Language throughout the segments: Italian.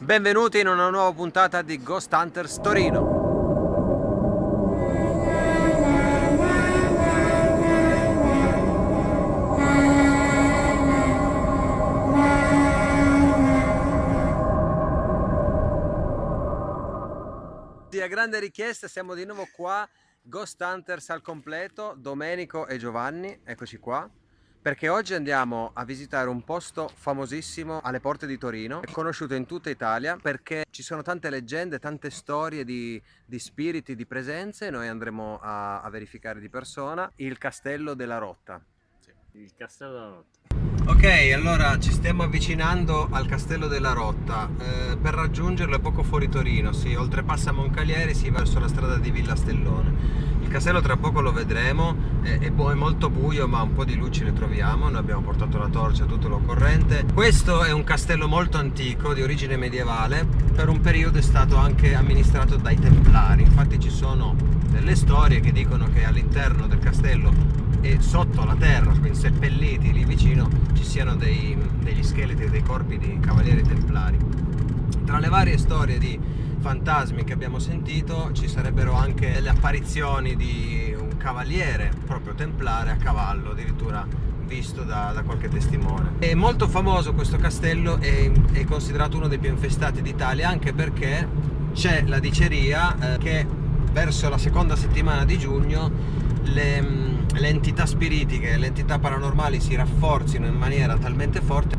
Benvenuti in una nuova puntata di Ghost Hunters Torino. A grande richiesta siamo di nuovo qua, Ghost Hunters al completo, Domenico e Giovanni, eccoci qua perché oggi andiamo a visitare un posto famosissimo alle porte di Torino, conosciuto in tutta Italia perché ci sono tante leggende, tante storie di, di spiriti, di presenze noi andremo a, a, verificare di persona il Castello della Rotta. Sì, il Castello della Rotta. Ok, allora ci stiamo avvicinando al Castello della Rotta. Eh, per raggiungerlo è poco fuori Torino, si oltrepassa Moncalieri, si va verso la strada di Villa Stellone. Il castello tra poco lo vedremo, è, è, molto buio ma un po' di luci ne troviamo, noi abbiamo portato la torcia, tutto l'occorrente. Questo è un castello molto antico, di origine medievale, per un periodo è stato anche amministrato dai Templari, infatti sono delle storie che dicono che all'interno del castello e sotto la terra, quindi seppelliti lì vicino, ci siano dei, degli scheletri, dei corpi di cavalieri templari. Tra le varie storie di fantasmi che abbiamo sentito ci sarebbero anche le apparizioni di un cavaliere proprio templare a cavallo addirittura visto da, da qualche testimone è molto famoso questo castello è, è considerato uno dei più infestati d'Italia anche perché c'è la diceria eh, che verso la seconda settimana di giugno le, le entità spiritiche, le entità paranormali si rafforzino in maniera talmente forte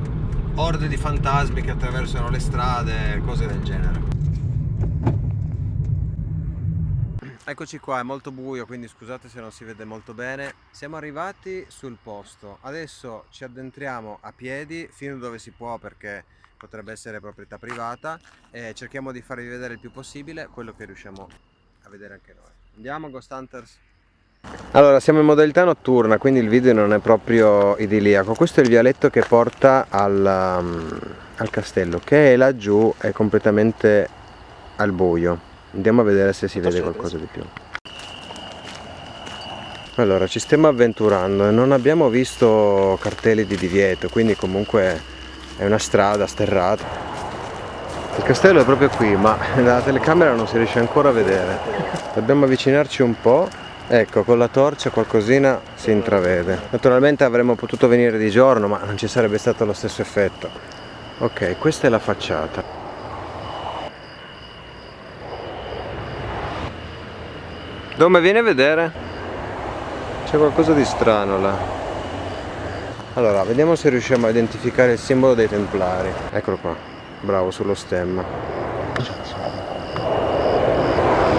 orde di fantasmi che attraversano le strade, cose del genere Eccoci qua, è molto buio, quindi scusate se non si vede molto bene. Siamo arrivati sul posto. Adesso ci addentriamo a piedi fino dove si può perché potrebbe essere proprietà privata e cerchiamo di farvi vedere il più possibile quello che riusciamo a vedere anche noi. Andiamo Ghost Hunters? Allora, siamo in modalità notturna, quindi il video non è proprio idilliaco. Questo è il vialetto che porta al, um, al castello, che è laggiù, è completamente al buio andiamo a vedere se si vede qualcosa di più allora ci stiamo avventurando e non abbiamo visto cartelli di divieto quindi comunque è una strada sterrata il castello è proprio qui ma dalla telecamera non si riesce ancora a vedere dobbiamo avvicinarci un po' ecco con la torcia qualcosina si intravede naturalmente avremmo potuto venire di giorno ma non ci sarebbe stato lo stesso effetto ok questa è la facciata Dove vieni a vedere? C'è qualcosa di strano là. Allora, vediamo se riusciamo a identificare il simbolo dei templari. Eccolo qua. Bravo, sullo stemma.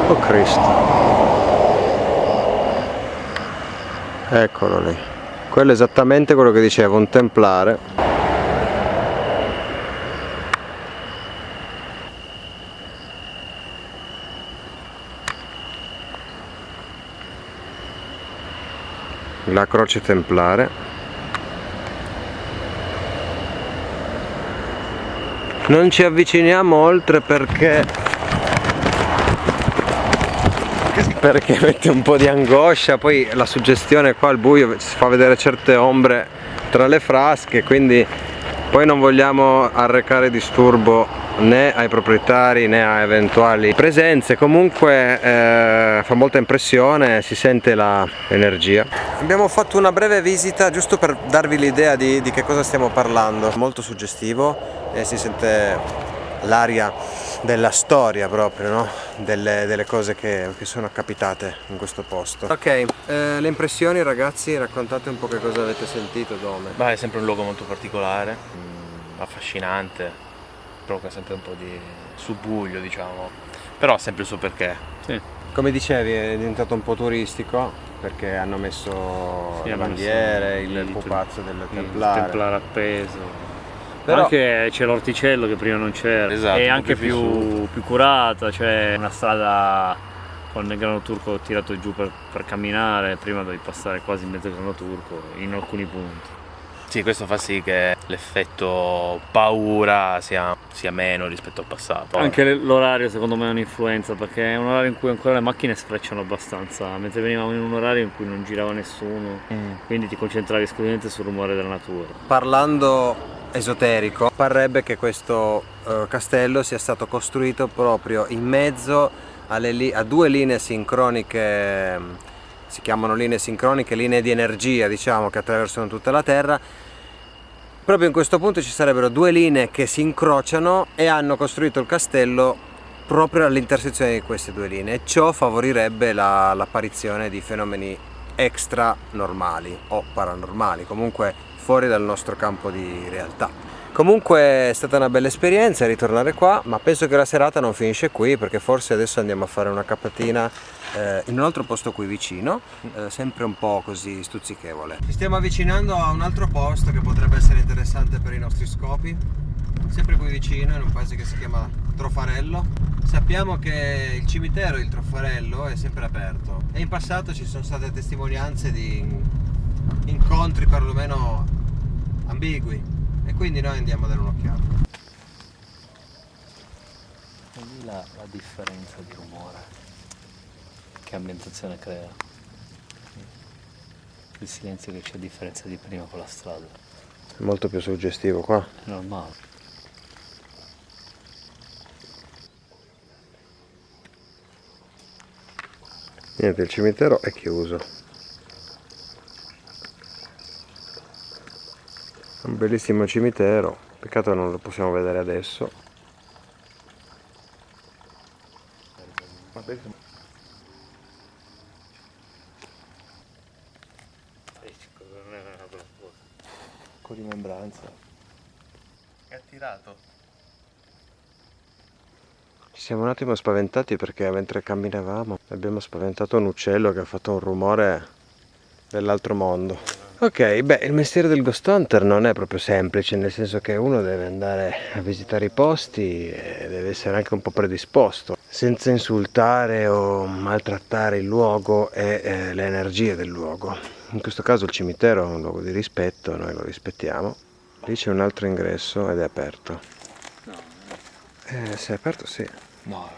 Oh Cristo. Eccolo lì. Quello è esattamente quello che diceva, un templare. la croce templare non ci avviciniamo oltre perché perché mette un po' di angoscia. Poi la suggestione qua al buio si fa vedere certe ombre tra le frasche quindi poi non vogliamo arrecare disturbo né ai proprietari né a eventuali presenze. Comunque eh, fa molta impressione si sente l'energia abbiamo fatto una breve visita giusto per darvi l'idea di, di che cosa stiamo parlando. Molto suggestivo e si sente l'aria della storia proprio, no? delle, delle, cose che, che, sono capitate in questo posto. Ok, eh, le impressioni ragazzi, raccontate un po' che cosa avete sentito, dove? Beh, è sempre un luogo molto particolare, mm, affascinante, provoca sempre un po' di subbuglio diciamo però ha sempre il suo perché sì. come dicevi è diventato un po' turistico perché hanno messo sì, le bandiere, il, il pupazzo del templare il templare appeso però anche c'è l'orticello che prima non c'era esatto, è anche più, più, curata c'è una strada con il grano turco tirato giù per, per camminare prima devi passare quasi in mezzo al grano turco in alcuni punti sì, questo fa sì che l'effetto paura sia, sia, meno rispetto al passato. Anche l'orario secondo me è un'influenza perché è un orario in cui ancora le macchine sfrecciano abbastanza, mentre venivamo in un orario in cui non girava nessuno, mm. quindi ti concentravi esclusivamente sul rumore della natura. Parlando esoterico. Parrebbe che questo uh, castello sia stato costruito proprio in mezzo a due linee sincroniche si chiamano linee sincroniche, linee di energia diciamo che attraversano tutta la Terra. Proprio in questo punto ci sarebbero due linee che si incrociano e hanno costruito il castello proprio all'intersezione di queste due linee. Ciò favorirebbe l'apparizione la, di fenomeni extra normali o paranormali comunque fuori dal nostro campo di realtà comunque è stata una bella esperienza ritornare qua ma penso che la serata non finisce qui perché forse adesso andiamo a fare una capatina eh, in un altro posto qui vicino, eh, sempre un po' così stuzzichevole. Ci stiamo avvicinando a un altro posto che potrebbe essere interessante per i nostri scopi, sempre qui vicino, in un paese che si chiama Trofarello. Sappiamo che il cimitero, il Trofarello, è sempre aperto e in passato ci sono state testimonianze di incontri perlomeno ambigui e quindi noi andiamo a dare un'occhiata. Vedi la, la differenza di rumore che ambientazione crea. Il silenzio che c'è a differenza di prima con la strada. È molto più suggestivo qua. È normale. Niente, il cimitero è chiuso. Un bellissimo cimitero, peccato non lo possiamo vedere adesso. po' di membranza. È attirato. Ci siamo un attimo spaventati perché mentre camminavamo abbiamo spaventato un uccello che ha fatto un rumore dell'altro mondo. Ok, beh, il mestiere del ghost hunter non è proprio semplice, nel senso che uno deve andare a visitare i posti e deve essere anche un po' predisposto, senza insultare o maltrattare il luogo e eh, le energie del luogo in questo caso il cimitero è un luogo di rispetto, noi lo rispettiamo. Lì c'è un altro ingresso ed è aperto. Eh, se è aperto sì. No,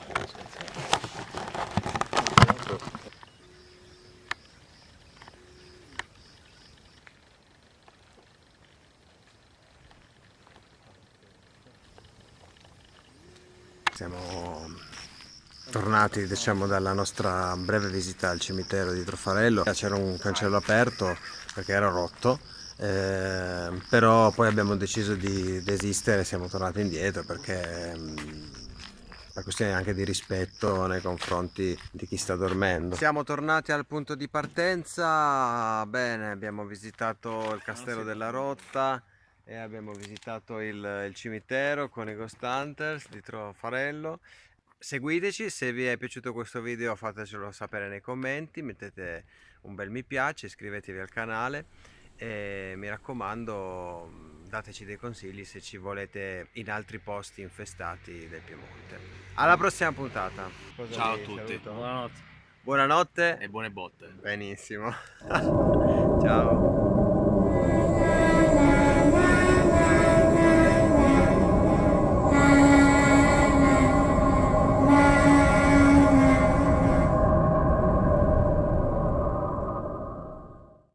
Siamo tornati diciamo, dalla nostra breve visita al cimitero di Trofarello c'era un cancello aperto perché era rotto eh, però poi abbiamo deciso di desistere siamo tornati indietro perché per questione anche di rispetto nei confronti di chi sta dormendo. Siamo tornati al punto di partenza. Bene abbiamo visitato il castello della Rotta e abbiamo visitato il, il cimitero con i Ghost Hunters di Trofarello. Seguiteci se vi è piaciuto questo video fatecelo sapere nei commenti mettete un bel mi piace iscrivetevi al canale e mi raccomando dateci dei consigli se ci volete in altri posti infestati del Piemonte. Alla prossima puntata. Cosa ciao a tutti. Saluto? buonanotte. Buonanotte e buone botte. Benissimo. ciao